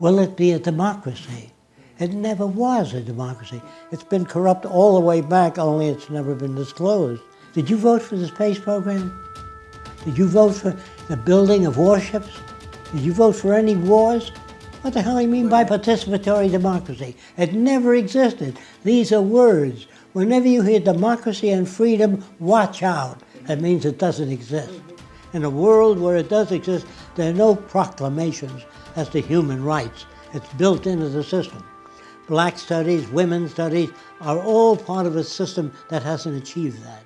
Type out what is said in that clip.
Will it be a democracy? It never was a democracy. It's been corrupt all the way back, only it's never been disclosed. Did you vote for the space program? Did you vote for the building of warships? Did you vote for any wars? What the hell do you mean by participatory democracy? It never existed. These are words. Whenever you hear democracy and freedom, watch out. That means it doesn't exist. In a world where it does exist, there are no proclamations as to human rights. It's built into the system. Black studies, women's studies are all part of a system that hasn't achieved that.